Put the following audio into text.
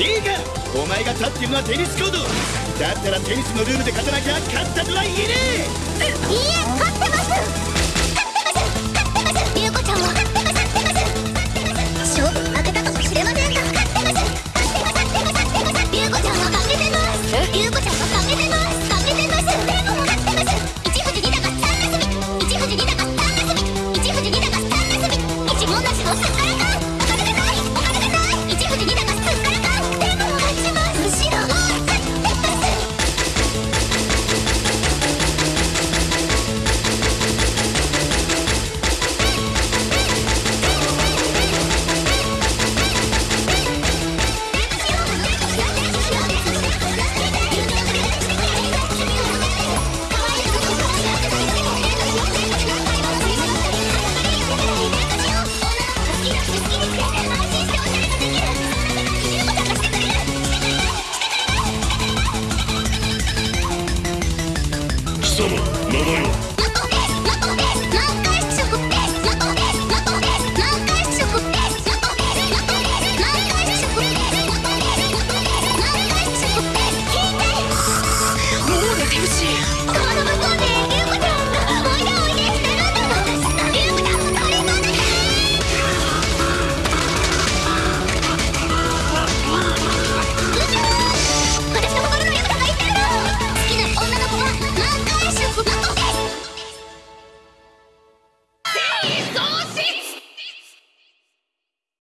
いいかお前が立ってるのはテニスコート。だったらテニスのルールで勝たなきゃ勝ったとは言えねえいいえ勝ってます。勝ってます。勝ってます。優子ちゃんも勝ってます。勝ってます。勝負負けたかもしれませんが勝ってます。勝ってます。勝ってます。勝ってます。優子ちゃんは負けてます。優子ちゃんは負けてます。負けてます。でも勝ってます一富士二鷹三なすび一富士二鷹三なすび一富士二鷹三なすび一文なしのすっか様名前は？